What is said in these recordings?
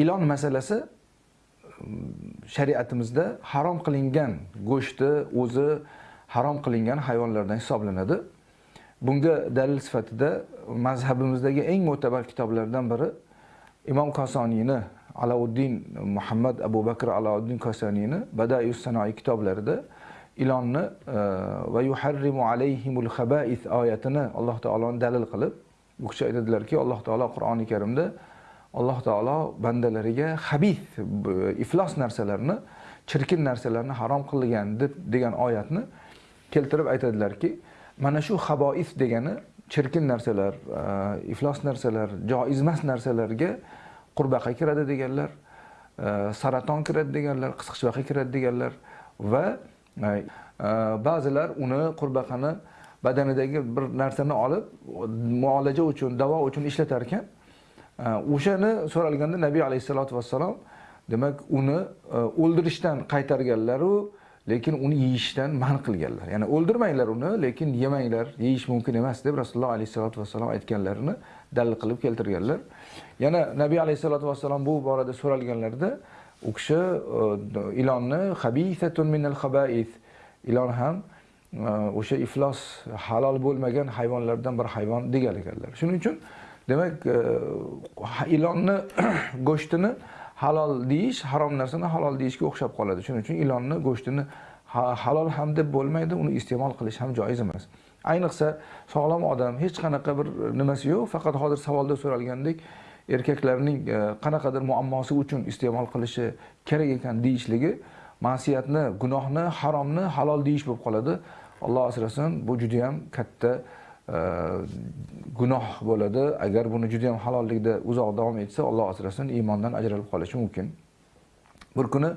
ilon masalasi mm, shariatimizda harom qilingan go'shtni o'zi harom qilingan hayvonlardan hisoblanadi. Bunga dalil sifatida mazhabimizdagi eng mo'tabar kitoblardan biri imom kosoniyni alauddin muhammad abu bakr alauddin kosoniyni badaius sanoiy kitoblarida ilonni e, va yuharrimu alayhimul khaba'is oyatini alloh taoloni dalil qilib bu kishi aytadilarki alloh taolo qur'oni karimda alloh taolo bandalariga habis iflos narsalarni chirkin narsalarni harom qilgan deb degan oyatni keltirib aytadilarki mana shu habois degani chirkin narsalar e, iflos narsalar joizmas narsalarga qurbaqa kiradi deganlar e, saraton kiradi deganlar qisqichbaqa kiradi deganlar va ba'zilar uni qurbaqani badanidagi bir narsani olib muolaja uchun davo uchun ishlatar ekan o'shani so'ralganda nabiy alayhissalotu vassalom demak uni e, o'ldirishdan qaytarganlaru lekin uni yeyishdan man qilganlar. Ya'ni o'ldirmanglar uni lekin yemanglar yeyish mumkin emas deb rasululloh alayhissalotu vassalom aytganlarini dalil qilib keltirganlar. Yana nabiy alayhissalotu vassalom bu borada so'ralganlarida u kishi e, ilonni habisatun minal habais ilon ham e, o'sha iflos halol bo'lmagan hayvonlardan bir hayvon degan ekanlar. Shuning uchun demak e, ilonni go'shtini halol deyish harom narsani halol deyishga o'xshab qoladi. Shuning uchun ilonni go'shtini halol ham deb bo'lmaydi uni iste'mol qilish ham joiz emas. Ayniqsa sog'lom odam hech qanaqa bir nimasi yo'q. Faqat hozir savolda so'ralgandek erkaklarning e, qanaqadir muammosi uchun iste'mol qilishi kerak ekan deyishligi ma'siyatni gunohni haromni halol deyish bo'lib qoladi. Alloh asrasin bu juda yam katta e, gunoh bo'ladi. Agar buni juda yam halollikda uzoq davom etsa alloh asrasin iymondan ajralib qolishi mumkin. Bir kuni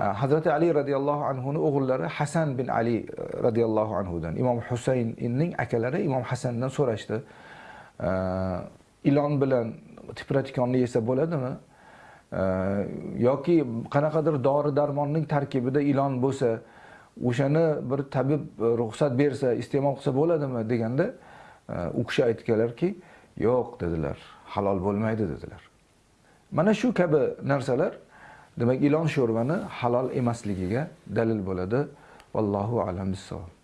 e, hazrati ali roziyallohu anhuni o'g'illari hasan bin ali roziyallohu anhudan imom husaynning akalari imom hasandan so'rashdi. Ilon bilan tipratikonni yesa bo'ladimi? Yoki qanaqadir dori darmonning tarkibida ilon bo'lsa o'shani bir tabib ruxsat bersa iste'mol qilsa bo'ladimi deganda e, u kishi aytganlarki yo'q dedilar. Halol bo'lmaydi dedilar. Mana shu kabi narsalar demak ilon sho'rvani halol emasligiga dalil bo'ladi. Vallohu alam bissavob